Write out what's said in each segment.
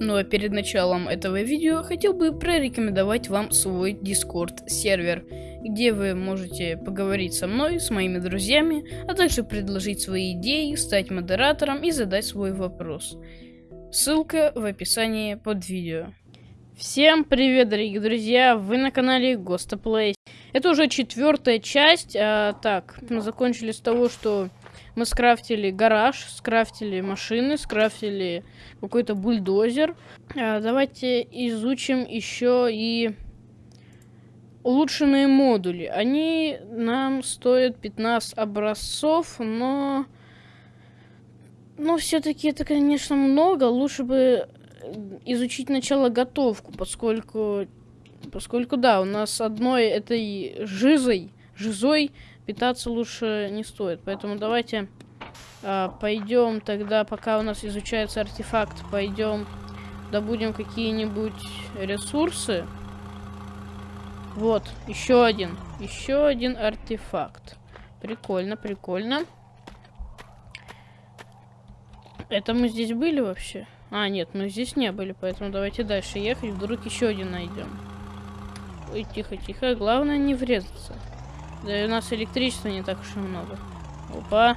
Ну а перед началом этого видео хотел бы прорекомендовать вам свой Discord сервер, где вы можете поговорить со мной, с моими друзьями, а также предложить свои идеи, стать модератором и задать свой вопрос. Ссылка в описании под видео. Всем привет, дорогие друзья! Вы на канале Гостоплей. Это уже четвертая часть. А, так, мы закончили с того, что мы скрафтили гараж, скрафтили машины, скрафтили какой-то бульдозер. А, давайте изучим еще и улучшенные модули. Они нам стоят 15 образцов, но... Но все-таки это, конечно, много. Лучше бы изучить начало готовку, поскольку... Поскольку, да, у нас одной этой жизой, жизой питаться лучше не стоит. Поэтому давайте а, пойдем тогда, пока у нас изучается артефакт, пойдем добудем какие-нибудь ресурсы. Вот, еще один. Еще один артефакт. Прикольно, прикольно. Это мы здесь были вообще? А, нет, мы здесь не были, поэтому давайте дальше ехать. Вдруг еще один найдем. Ой, тихо, тихо. Главное не врезаться. Да и у нас электричества не так уж и много. Опа.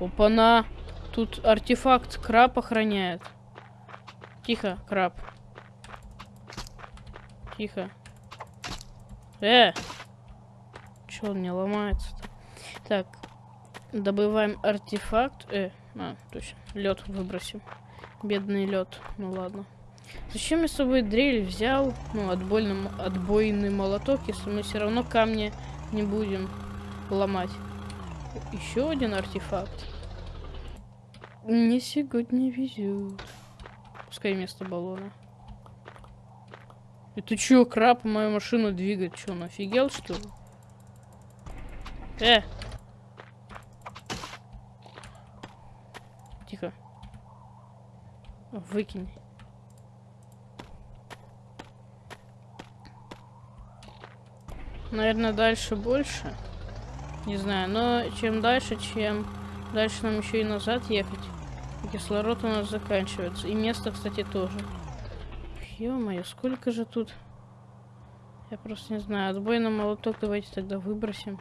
Опа-на. Тут артефакт краб охраняет. Тихо, краб. Тихо. Э! Чё он не ломается-то? Так. Добываем артефакт. Э, а, точно. Лед выбросим. Бедный лед. Ну ладно. Зачем я с собой дрель взял? Ну, отбойный, отбойный молоток, если мы все равно камни не будем ломать. Еще один артефакт. Мне сегодня везет. Пускай вместо баллона. Это чё, краб мою машину двигать? Чё, он офигел, что ли? Э! Тихо. Выкинь. Наверное, дальше больше. Не знаю, но чем дальше, чем дальше нам еще и назад ехать. Кислород у нас заканчивается. И место, кстати, тоже. Ё-моё, сколько же тут... Я просто не знаю. Отбойный молоток давайте тогда выбросим.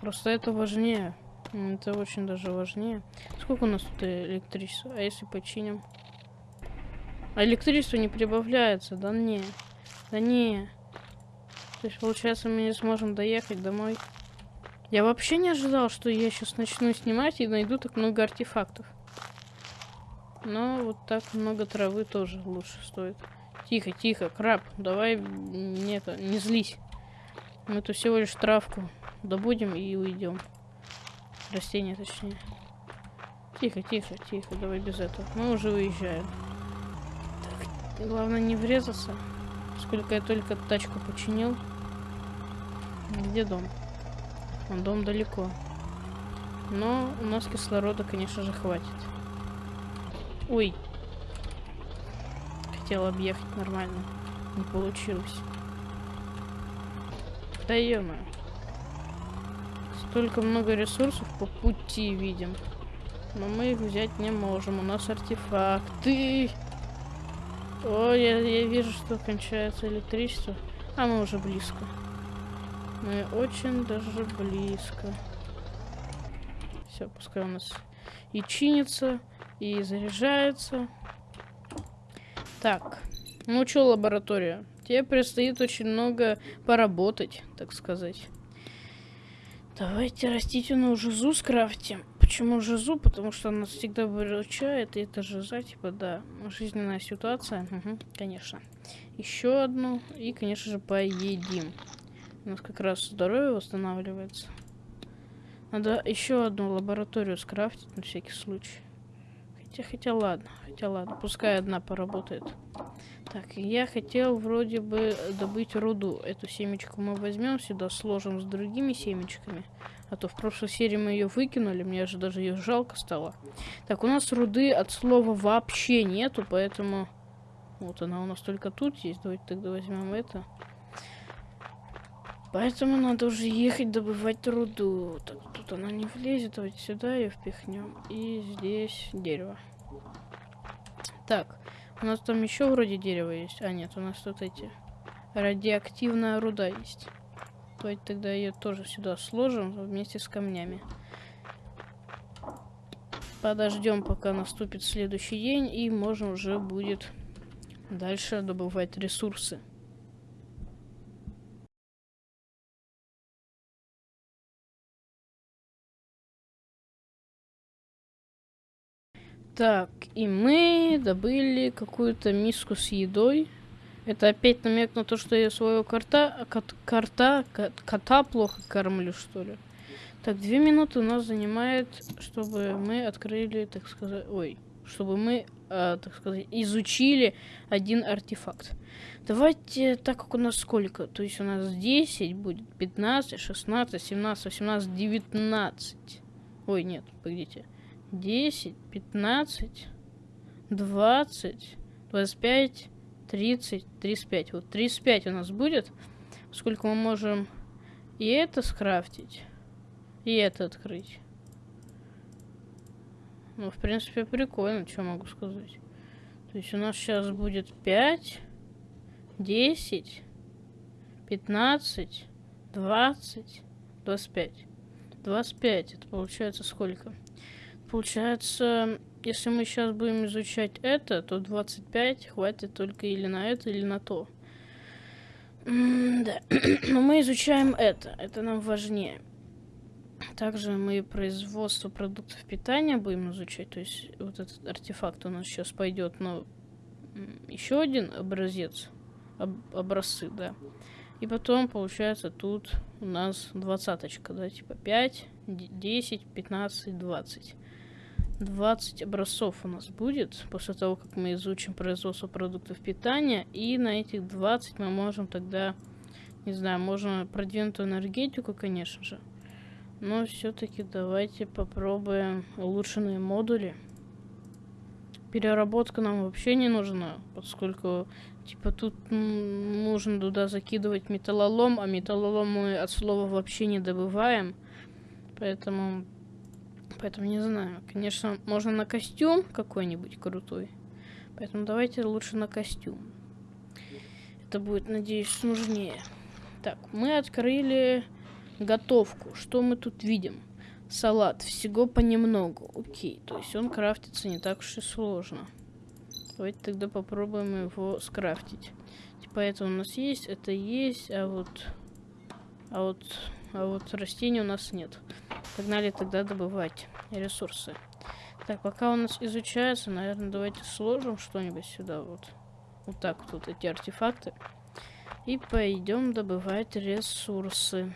Просто это важнее. Это очень даже важнее. Сколько у нас тут электричества? А если починим? А электричество не прибавляется. Да не. Да не. То есть, получается, мы не сможем доехать домой. Я вообще не ожидал, что я сейчас начну снимать и найду так много артефактов. Но вот так много травы тоже лучше стоит. Тихо, тихо, краб, давай не, это, не злись. Мы тут всего лишь травку добудем и уйдем. Растение, точнее. Тихо, тихо, тихо, давай без этого. Мы уже уезжаем. Так, главное не врезаться. Сколько я только тачку починил. Где дом? Он дом далеко. Но у нас кислорода, конечно же, хватит. Ой. Хотел объехать нормально. Не получилось. Да ё. Столько много ресурсов по пути видим. Но мы их взять не можем. У нас артефакты. О, я, я вижу, что кончается электричество. А мы уже близко. Мы очень даже близко. Все, пускай у нас и чинится, и заряжается. Так, ну что, лаборатория? Тебе предстоит очень много поработать, так сказать. Давайте растительную жизу скрафтим. Почему жизу? Потому что она всегда выручает, и это жиза, типа, да, жизненная ситуация. Угу, конечно. Еще одну, и, конечно же, поедим. У нас как раз здоровье восстанавливается. Надо еще одну лабораторию скрафтить на всякий случай. Хотя, хотя ладно, хотя ладно, пускай одна поработает. Так, я хотел вроде бы добыть руду. Эту семечку мы возьмем сюда, сложим с другими семечками. А то в прошлой серии мы ее выкинули, мне же даже ее жалко стало. Так, у нас руды от слова вообще нету, поэтому... Вот она у нас только тут есть. Давайте тогда возьмем это. Поэтому надо уже ехать добывать руду. Так, тут она не влезет, давайте сюда ее впихнем. И здесь дерево. Так, у нас там еще вроде дерево есть. А, нет, у нас тут эти радиоактивная руда есть. Давайте тогда ее тоже сюда сложим вместе с камнями. Подождем, пока наступит следующий день, и можно уже будет дальше добывать ресурсы. Так, и мы добыли какую-то миску с едой. Это опять намек на то, что я своего кота, кот, кота, кота плохо кормлю, что ли. Так, две минуты у нас занимает, чтобы мы открыли, так сказать, ой, чтобы мы, э, так сказать, изучили один артефакт. Давайте, так как у нас сколько? То есть у нас 10 будет, 15, 16, 17, 18, 19. Ой, нет, погодите. 10, 15, 20, 25, 30, 35. Вот 35 у нас будет. Сколько мы можем и это скрафтить, и это открыть. Ну, в принципе, прикольно, что могу сказать. То есть у нас сейчас будет 5, 10, 15, 20, 25. 25, это получается сколько? Получается, если мы сейчас будем изучать это, то 25 хватит только или на это, или на то. М да. Но мы изучаем это. Это нам важнее. Также мы производство продуктов питания будем изучать. То есть вот этот артефакт у нас сейчас пойдет на еще один образец. Об образцы, да. И потом, получается, тут у нас двадцаточка, да, типа 5, 10, 15, 20. 20 образцов у нас будет после того, как мы изучим производство продуктов питания. И на этих 20 мы можем тогда, не знаю, можно продвинутую энергетику, конечно же. Но все-таки давайте попробуем улучшенные модули. Переработка нам вообще не нужна, поскольку типа тут нужно туда закидывать металлолом, а металлолом мы от слова вообще не добываем. Поэтому Поэтому не знаю. Конечно, можно на костюм какой-нибудь крутой. Поэтому давайте лучше на костюм. Это будет, надеюсь, нужнее. Так, мы открыли готовку. Что мы тут видим? Салат. Всего понемногу. Окей. То есть он крафтится не так уж и сложно. Давайте тогда попробуем его скрафтить. Типа это у нас есть, это есть, а вот... А вот... А вот растений у нас нет. Погнали тогда добывать ресурсы. Так, пока у нас изучается, наверное, давайте сложим что-нибудь сюда вот. Вот так вот эти артефакты. И пойдем добывать ресурсы.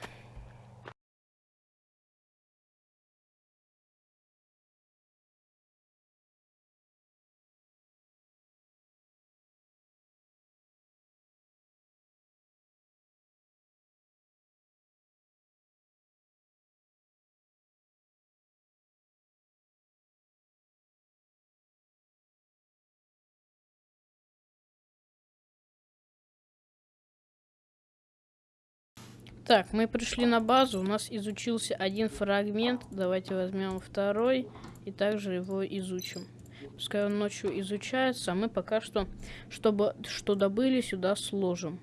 Так, мы пришли на базу, у нас изучился один фрагмент. Давайте возьмем второй и также его изучим. Пускай он ночью изучается, а мы пока что, чтобы что добыли, сюда сложим.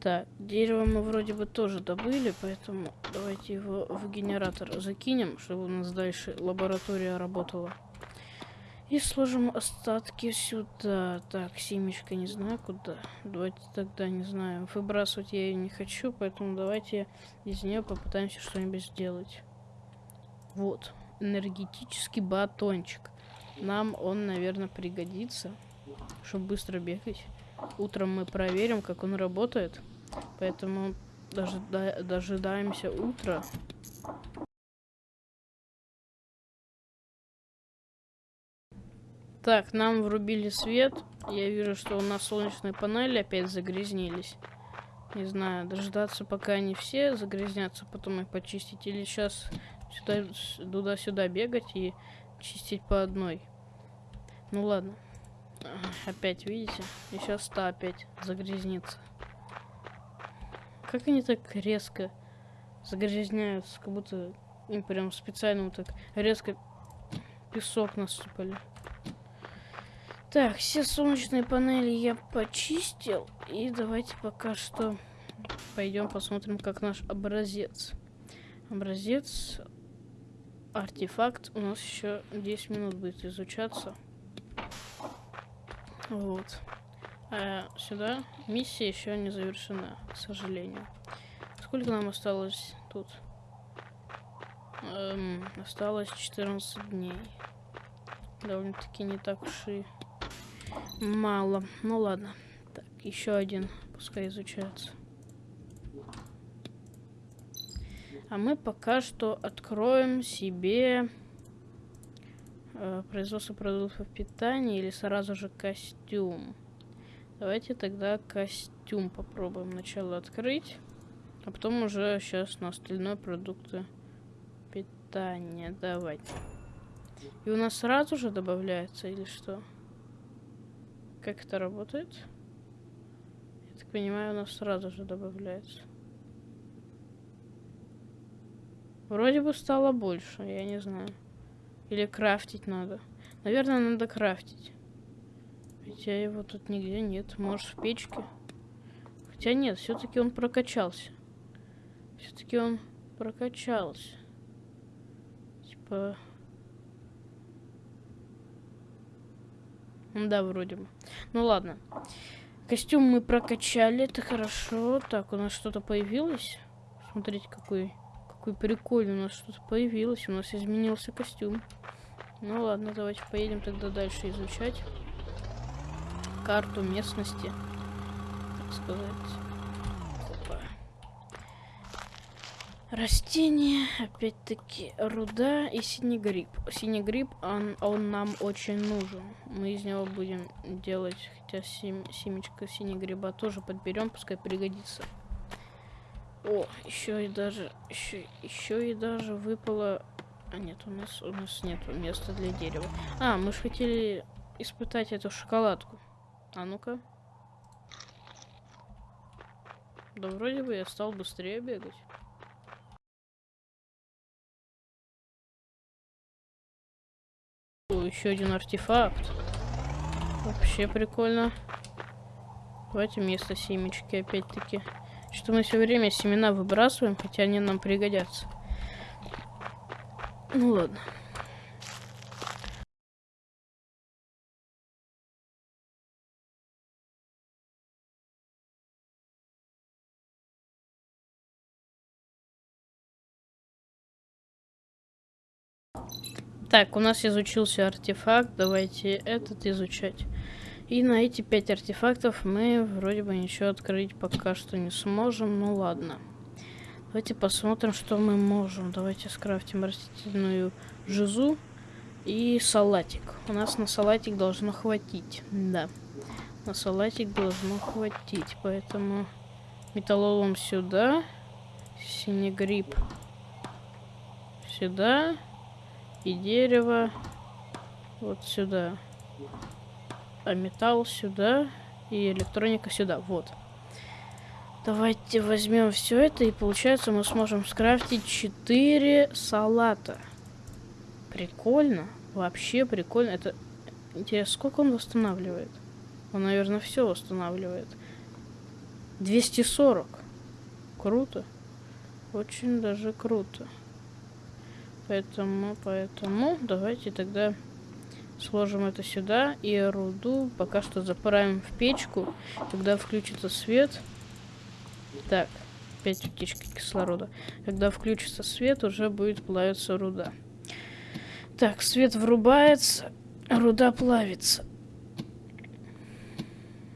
Так, дерево мы вроде бы тоже добыли, поэтому давайте его в генератор закинем, чтобы у нас дальше лаборатория работала. И сложим остатки сюда. Так, семечка не знаю куда. Давайте тогда, не знаю. Выбрасывать я ее не хочу, поэтому давайте из нее попытаемся что-нибудь сделать. Вот. Энергетический батончик. Нам он, наверное, пригодится, чтобы быстро бегать. Утром мы проверим, как он работает. Поэтому дожидаемся утра. Так, нам врубили свет. Я вижу, что у нас солнечные панели опять загрязнились. Не знаю, дождаться, пока они все загрязнятся, потом их почистить. Или сейчас сюда, туда-сюда бегать и чистить по одной. Ну ладно. Опять, видите? И сейчас та опять загрязнится. как они так резко загрязняются, как будто им прям специально вот так резко песок насыпали. Так, все солнечные панели я почистил. И давайте пока что пойдем посмотрим, как наш образец. Образец, артефакт у нас еще 10 минут будет изучаться. Вот. А сюда миссия еще не завершена, к сожалению. Сколько нам осталось тут? Эм, осталось 14 дней. Довольно-таки не так уж и мало. Ну ладно. Так, еще один пускай изучается. А мы пока что откроем себе э, производство продуктов питания или сразу же костюм. Давайте тогда костюм попробуем сначала открыть, а потом уже сейчас на остальные продукты питания. Давайте. И у нас сразу же добавляется или что? Как это работает? Я так понимаю, у нас сразу же добавляется. Вроде бы стало больше, я не знаю. Или крафтить надо. Наверное, надо крафтить. Хотя его тут нигде нет. Может, в печке? Хотя нет, все-таки он прокачался. Все-таки он прокачался. Типа... Да, вроде бы. Ну ладно. Костюм мы прокачали, это хорошо. Так, у нас что-то появилось. Смотрите, какой какой прикольный, у нас что-то появилось, у нас изменился костюм. Ну ладно, давайте поедем тогда дальше изучать карту местности, так сказать. Опа. Растения, опять-таки, руда и синий гриб. Синий гриб, он, он нам очень нужен. Мы из него будем делать, хотя сем, семечко синий гриба тоже подберем, пускай пригодится. О, еще и даже, еще, еще и даже выпало... А нет, у нас, у нас нет места для дерева. А, мы же хотели испытать эту шоколадку. А ну-ка. Да вроде бы я стал быстрее бегать. Еще один артефакт. Вообще прикольно. Давайте место семечки опять-таки. Что мы все время семена выбрасываем, хотя они нам пригодятся. Ну ладно. Так, у нас изучился артефакт. Давайте этот изучать. И на эти пять артефактов мы вроде бы ничего открыть пока что не сможем. Ну ладно. Давайте посмотрим, что мы можем. Давайте скрафтим растительную жизу и салатик. У нас на салатик должно хватить. Да. На салатик должно хватить. Поэтому металлолом сюда. Синий гриб сюда. И дерево вот сюда а металл сюда и электроника сюда. Вот. Давайте возьмем все это и получается мы сможем скрафтить 4 салата. Прикольно. Вообще прикольно. Это интересно, сколько он восстанавливает? Он, наверное, все восстанавливает. 240. Круто. Очень даже круто. Поэтому, поэтому давайте тогда Сложим это сюда и руду пока что заправим в печку. Когда включится свет... Так, опять утечка кислорода. Когда включится свет, уже будет плавиться руда. Так, свет врубается, руда плавится.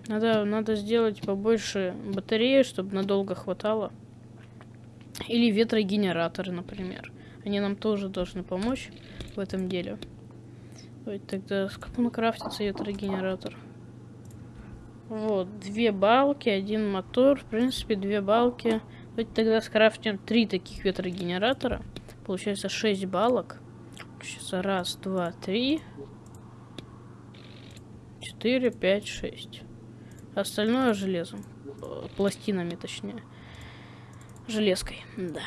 Надо, надо сделать побольше батареи, чтобы надолго хватало. Или ветрогенераторы, например. Они нам тоже должны помочь в этом деле. Ой, тогда с каком крафтится ветрогенератор? Вот, две балки, один мотор. В принципе, две балки. Давайте тогда скрафтим три таких ветрогенератора. Получается 6 балок. Сейчас раз, два, три. Четыре, пять, шесть. Остальное железом. Пластинами, точнее. Железкой, да.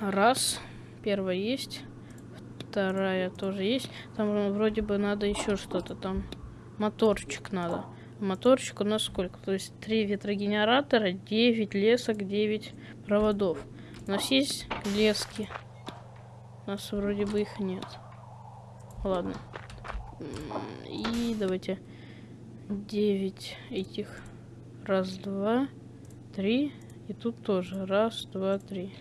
Раз. Первая есть. Вторая тоже есть. Там вроде бы надо еще что-то. Там моторчик надо. Моторчик у нас сколько? То есть три ветрогенератора, 9 лесок, 9 проводов. У нас есть лески. У нас вроде бы их нет. Ладно. И давайте 9 этих. Раз, два, три. И тут тоже. Раз, два, три.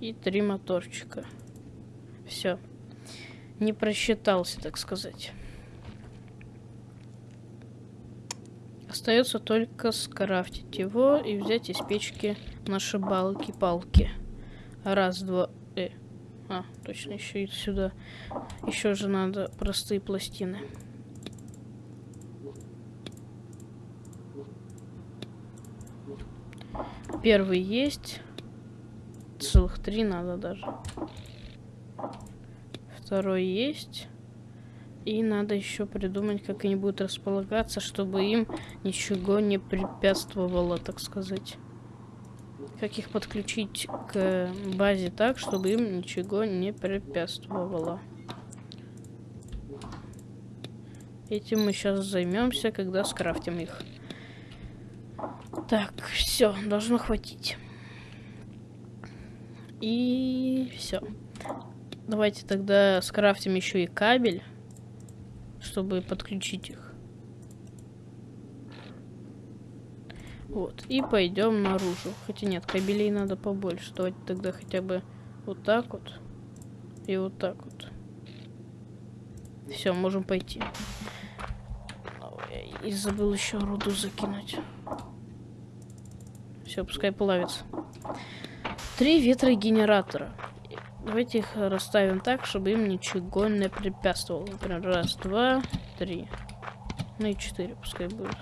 И три моторчика. Все. Не просчитался, так сказать. Остается только скрафтить его и взять из печки наши балки-палки. Раз, два, э. А, точно, еще и сюда. Еще же надо простые пластины. Первый есть. Целых три надо даже. Второй есть. И надо еще придумать, как они будут располагаться, чтобы им ничего не препятствовало, так сказать. Как их подключить к базе так, чтобы им ничего не препятствовало. Этим мы сейчас займемся, когда скрафтим их. Так, все, должно хватить. И все. Давайте тогда скрафтим еще и кабель чтобы подключить их. Вот, и пойдем наружу. Хотя нет, кабелей надо побольше. Давайте тогда хотя бы вот так вот. И вот так вот. Все, можем пойти. И забыл еще руду закинуть. Все, пускай плавится. Три ветрогенератора. Давайте их расставим так, чтобы им ничего не препятствовало. Например, раз, два, три. Ну и четыре пускай будет.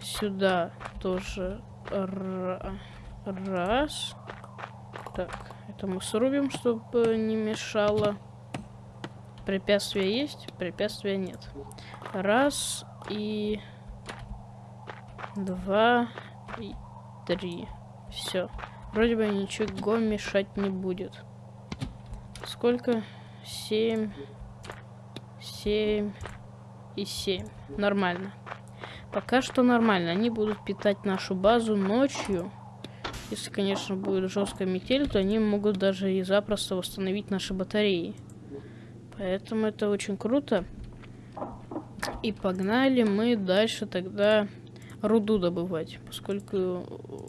Сюда тоже раз. Так, это мы срубим, чтобы не мешало. Препятствия есть, препятствия нет. Раз и два и три. Все. Вроде бы ничего мешать не будет. Сколько? Семь. Семь. И семь. Нормально. Пока что нормально. Они будут питать нашу базу ночью. Если, конечно, будет жесткая метель, то они могут даже и запросто восстановить наши батареи. Поэтому это очень круто. И погнали мы дальше тогда руду добывать. Поскольку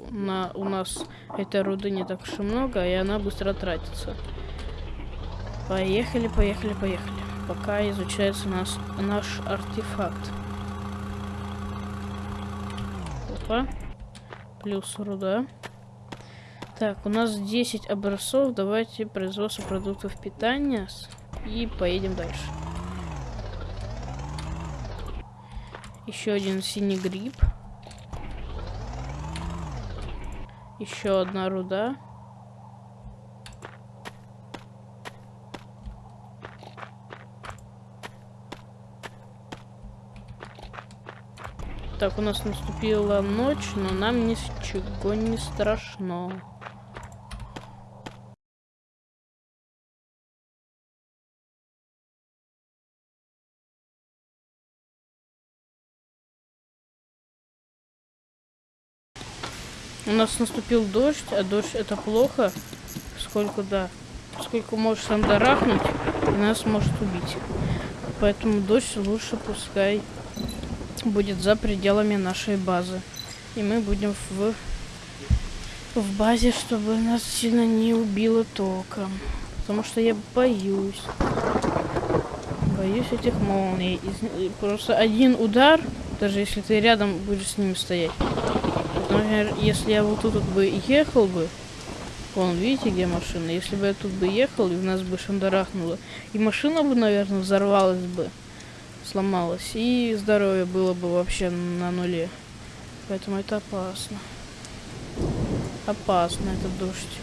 на, у нас этой руды не так уж и много, и она быстро тратится. Поехали, поехали, поехали. Пока изучается нас, наш артефакт. Опа. Плюс руда. Так, у нас 10 образцов. Давайте производство продуктов питания. И поедем дальше. Еще один синий гриб. Еще одна руда. Так, у нас наступила ночь, но нам ничего не страшно. У нас наступил дождь, а дождь это плохо, сколько да, сколько может сандарахнуть и нас может убить. Поэтому дождь лучше пускай будет за пределами нашей базы. И мы будем в, в базе, чтобы нас сильно не убило током. Потому что я боюсь. Боюсь этих молний. И просто один удар, даже если ты рядом будешь с ними стоять. Например, если я вот тут вот бы ехал бы, Вон, видите, где машина? Если бы я тут бы ехал, и в нас бы шандарахнуло, и машина бы, наверное, взорвалась бы сломалась. И здоровье было бы вообще на нуле. Поэтому это опасно. Опасно этот дождь.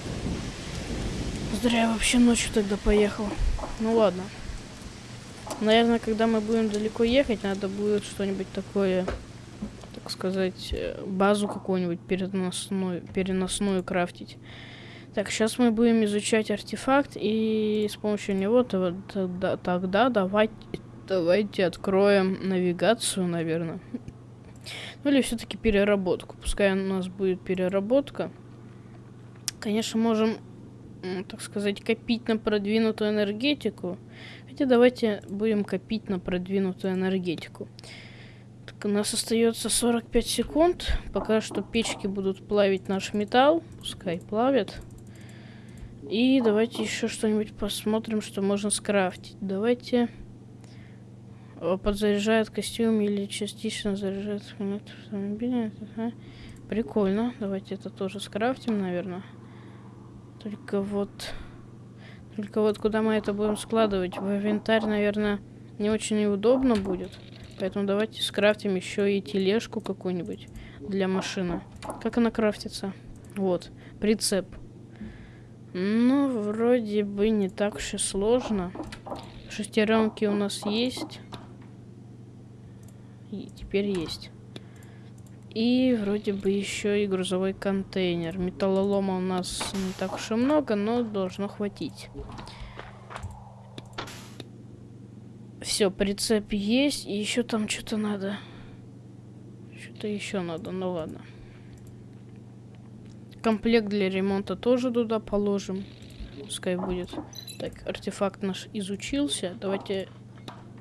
Зря я вообще ночью тогда поехал. Ну ладно. Наверное, когда мы будем далеко ехать, надо будет что-нибудь такое... так сказать, э, базу какую-нибудь переносную, переносную крафтить. Так, сейчас мы будем изучать артефакт, и с помощью него тогда, тогда давайте, давайте откроем навигацию, наверное. Ну или все-таки переработку. Пускай у нас будет переработка. Конечно, можем, так сказать, копить на продвинутую энергетику. Хотя давайте будем копить на продвинутую энергетику. Так, у нас остается 45 секунд. Пока что печки будут плавить наш металл. Пускай плавят. И давайте еще что-нибудь посмотрим, что можно скрафтить. Давайте... Подзаряжает костюм или частично заряжает автомобиль. Ага. Прикольно. Давайте это тоже скрафтим, наверное. Только вот... Только вот куда мы это будем складывать? В инвентарь, наверное, не очень удобно будет. Поэтому давайте скрафтим еще и тележку какую-нибудь для машины. Как она крафтится? Вот. Прицеп. Ну, вроде бы не так уж и сложно. Шестеренки у нас есть. И теперь есть. И вроде бы еще и грузовой контейнер. Металлолома у нас не так уж и много, но должно хватить. Все, прицеп есть. И еще там что-то надо. Что-то еще надо, ну ладно. Комплект для ремонта тоже туда положим. Пускай будет. Так, артефакт наш изучился. Давайте...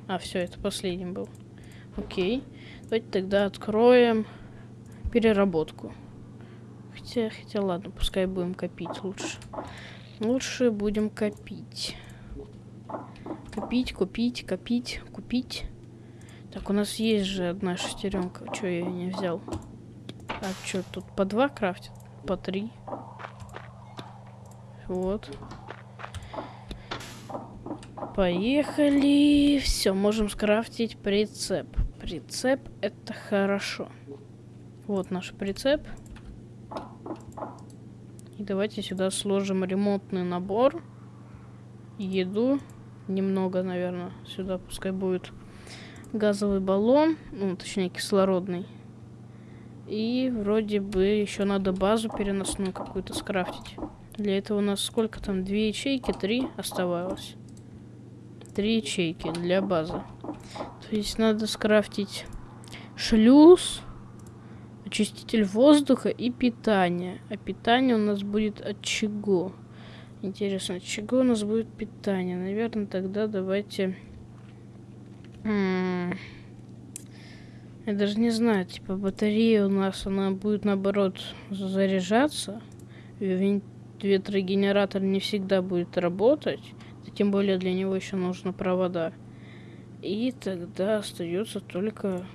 А, все, это последним был. Окей. Давайте тогда откроем переработку. Хотя, хотя ладно, пускай будем копить лучше. Лучше будем копить. Копить, купить, копить, купить. Так, у нас есть же одна шестеренка. Че я не взял? А что, тут по два крафтят? По три? Вот. Поехали. Все, можем скрафтить прицеп. Прицеп это хорошо. Вот наш прицеп. И давайте сюда сложим ремонтный набор. Еду. Немного, наверное. Сюда пускай будет газовый баллон. Ну, точнее, кислородный. И вроде бы еще надо базу переносную какую-то скрафтить. Для этого у нас сколько там? Две ячейки, три оставалось. Три ячейки для базы. То есть надо скрафтить шлюз, очиститель воздуха и питание. А питание у нас будет от чего? Интересно, от чего у нас будет питание? Наверное, тогда давайте... я даже не знаю, типа батарея у нас, она будет наоборот заряжаться. Ветрогенератор не всегда будет работать. Тем более для него еще нужны провода. И тогда остается только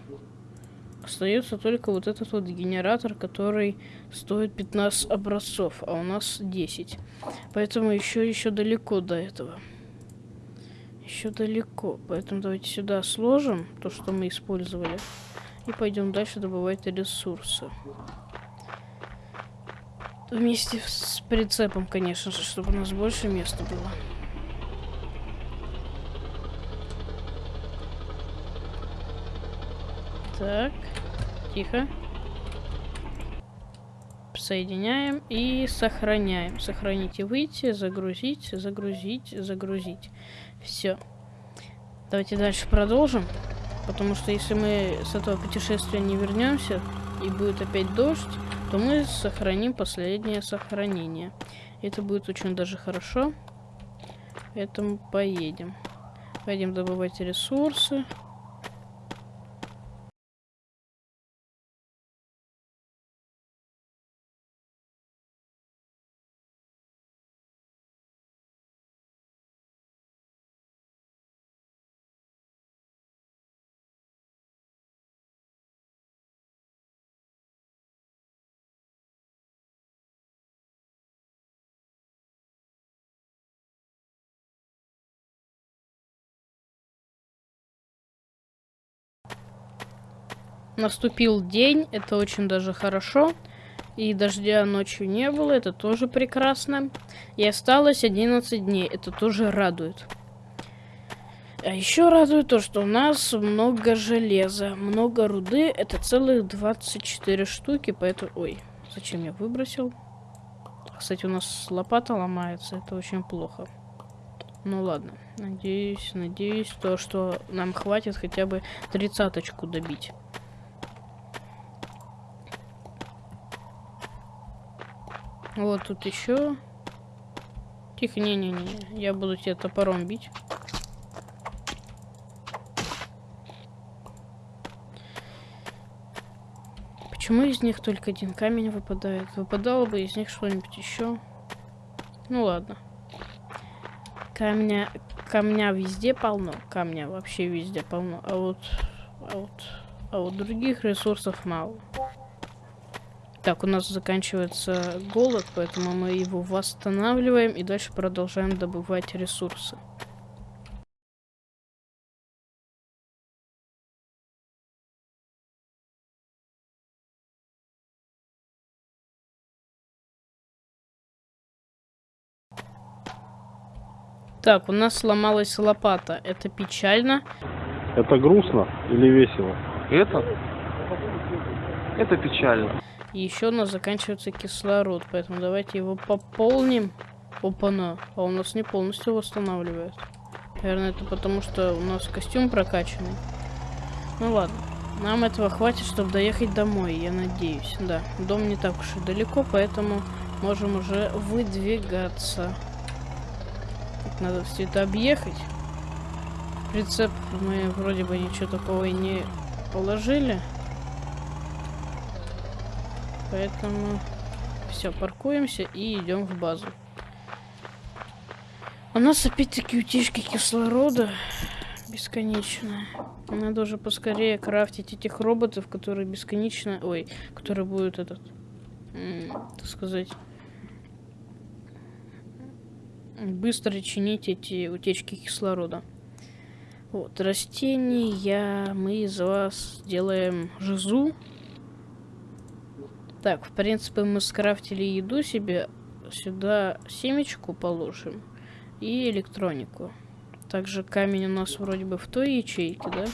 остается только вот этот вот генератор, который стоит 15 образцов, а у нас 10. Поэтому еще еще далеко до этого. Еще далеко. Поэтому давайте сюда сложим то, что мы использовали. И пойдем дальше добывать ресурсы. Вместе с прицепом, конечно же, чтобы у нас больше места было. Так, тихо. Соединяем и сохраняем. Сохранить и выйти, загрузить, загрузить, загрузить. Все. Давайте дальше продолжим. Потому что если мы с этого путешествия не вернемся и будет опять дождь, то мы сохраним последнее сохранение. Это будет очень даже хорошо. Поэтому поедем. Пойдем добывать ресурсы. Наступил день, это очень даже хорошо. И дождя ночью не было, это тоже прекрасно. И осталось 11 дней, это тоже радует. А еще радует то, что у нас много железа, много руды. Это целых 24 штуки, поэтому... Ой, зачем я выбросил? Кстати, у нас лопата ломается, это очень плохо. Ну ладно, надеюсь, надеюсь, то, что нам хватит хотя бы тридцаточку добить. Вот тут еще. Тихо, не-не-не, я буду тебя топором бить. Почему из них только один камень выпадает? Выпадало бы из них что-нибудь еще. Ну ладно. Камня, камня везде полно. Камня вообще везде полно. А вот, а вот, а вот других ресурсов мало. Так, у нас заканчивается голод, поэтому мы его восстанавливаем и дальше продолжаем добывать ресурсы. Так, у нас сломалась лопата. Это печально. Это грустно или весело? Это? Это печально. И еще у нас заканчивается кислород, поэтому давайте его пополним. Опа-на. А у нас не полностью восстанавливает. Наверное, это потому, что у нас костюм прокачанный. Ну ладно. Нам этого хватит, чтобы доехать домой, я надеюсь. Да, дом не так уж и далеко, поэтому можем уже выдвигаться. Надо все это объехать. Прицеп мы вроде бы ничего такого и не положили. Поэтому все, паркуемся и идем в базу. У нас опять-таки утечка кислорода бесконечная. Надо уже поскорее крафтить этих роботов, которые бесконечно... Ой, которые будут этот... Так сказать быстро чинить эти утечки кислорода. Вот, растения мы из вас делаем жизу. Так, в принципе, мы скрафтили еду себе. Сюда семечку положим. И электронику. Также камень у нас вроде бы в той ячейке, да?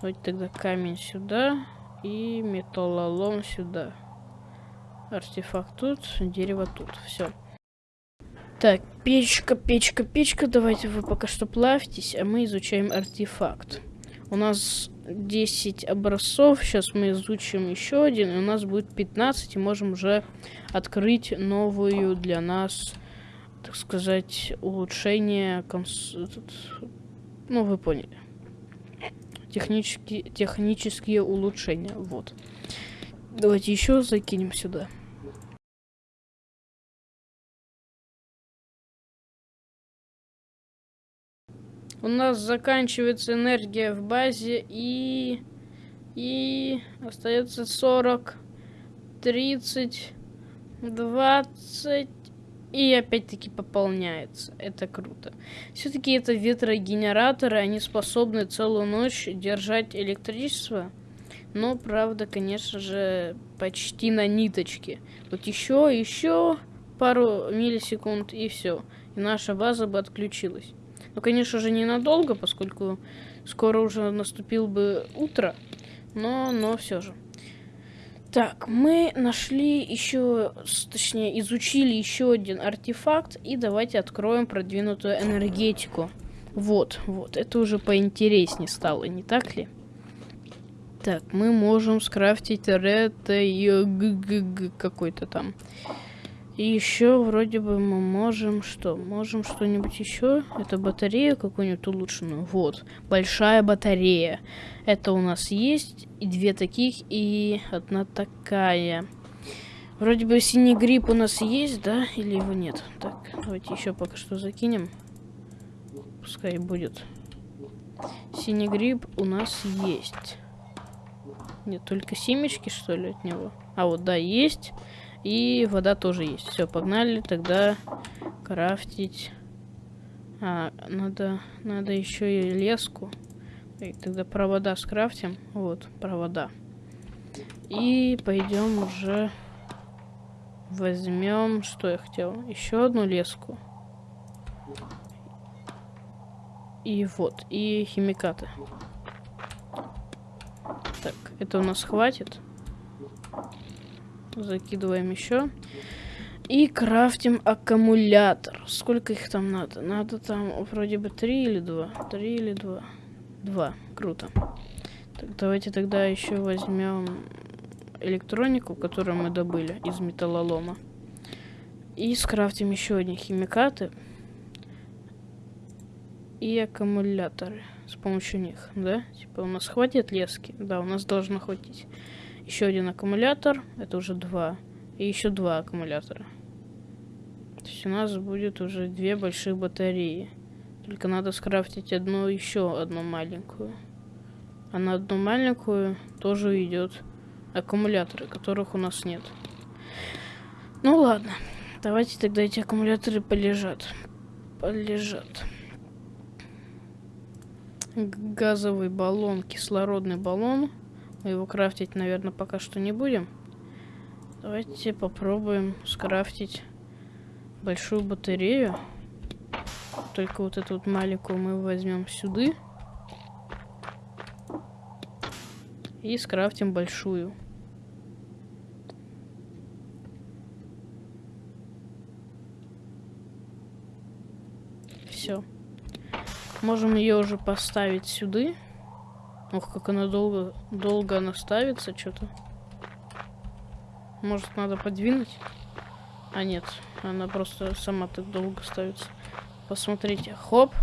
Вот тогда камень сюда. И металлолом сюда. Артефакт тут, дерево тут. Все. Так, печка, печка, печка. Давайте вы пока что плавьтесь, а мы изучаем артефакт. У нас 10 образцов. Сейчас мы изучим еще один. И у нас будет 15. И можем уже открыть новую для нас, так сказать, улучшение. Конс... Ну, вы поняли. Технические, технические улучшения. Вот. Давайте еще закинем сюда. У нас заканчивается энергия в базе и... И остается 40, 30, 20 и опять-таки пополняется. Это круто. Все-таки это ветрогенераторы, они способны целую ночь держать электричество. Но, правда, конечно же, почти на ниточке. Вот еще, еще пару миллисекунд и все. И наша база бы отключилась. Ну, конечно же, ненадолго, поскольку скоро уже наступил бы утро. Но, но все же. Так, мы нашли еще, точнее, изучили еще один артефакт. И давайте откроем продвинутую энергетику. Вот, вот, это уже поинтереснее стало, не так ли? Так, мы можем скрафтить рета какой-то там. И еще вроде бы мы можем что? Можем что-нибудь еще? Это батарея какую-нибудь улучшенную. Вот. Большая батарея. Это у нас есть. И две таких, и одна такая. Вроде бы синий гриб у нас есть, да? Или его нет? Так, давайте еще пока что закинем. Пускай будет. Синий гриб у нас есть. Нет, только семечки, что ли, от него? А вот, да, есть. И вода тоже есть. Все, погнали тогда крафтить. А, надо, надо еще и леску. И тогда провода скрафтим. Вот, провода. И пойдем уже возьмем, что я хотел, еще одну леску. И вот, и химикаты. Так, это у нас хватит. Закидываем еще. И крафтим аккумулятор. Сколько их там надо? Надо там вроде бы три или два. Три или два. Два. Круто. Так, давайте тогда еще возьмем электронику, которую мы добыли из металлолома. И скрафтим еще одни химикаты. И аккумуляторы с помощью них, да? Типа у нас хватит лески? Да, у нас должно хватить. Еще один аккумулятор, это уже два. И еще два аккумулятора. То есть у нас будет уже две большие батареи. Только надо скрафтить одну, еще одну маленькую. А на одну маленькую тоже идет аккумуляторы, которых у нас нет. Ну ладно. Давайте тогда эти аккумуляторы полежат. Полежат. Газовый баллон, кислородный баллон. Мы его крафтить, наверное, пока что не будем. Давайте попробуем скрафтить большую батарею. Только вот эту вот маленькую мы возьмем сюда. И скрафтим большую. Все. Можем ее уже поставить сюда. Ох, как она долго, долго она ставится, что-то. Может, надо подвинуть? А нет, она просто сама так долго ставится. Посмотрите, хоп.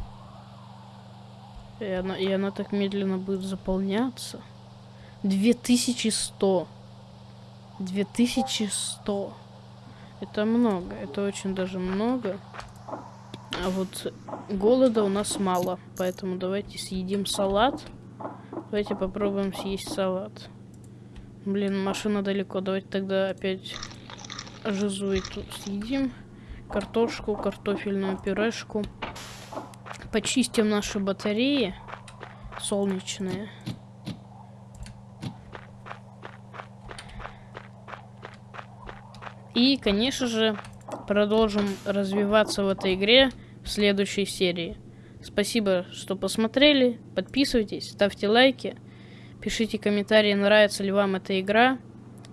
И она, и она так медленно будет заполняться. 2100. 2100. Это много, это очень даже много. А вот голода у нас мало, поэтому давайте съедим салат. Давайте попробуем съесть салат. Блин, машина далеко. Давайте тогда опять жизу эту съедим. Картошку, картофельную пюрешку. Почистим наши батареи солнечные. И, конечно же, продолжим развиваться в этой игре в следующей серии. Спасибо, что посмотрели. Подписывайтесь, ставьте лайки. Пишите комментарии, нравится ли вам эта игра.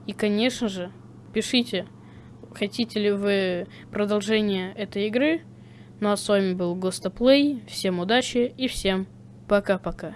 И, конечно же, пишите, хотите ли вы продолжение этой игры. Ну а с вами был Гостоплей. Всем удачи и всем пока-пока.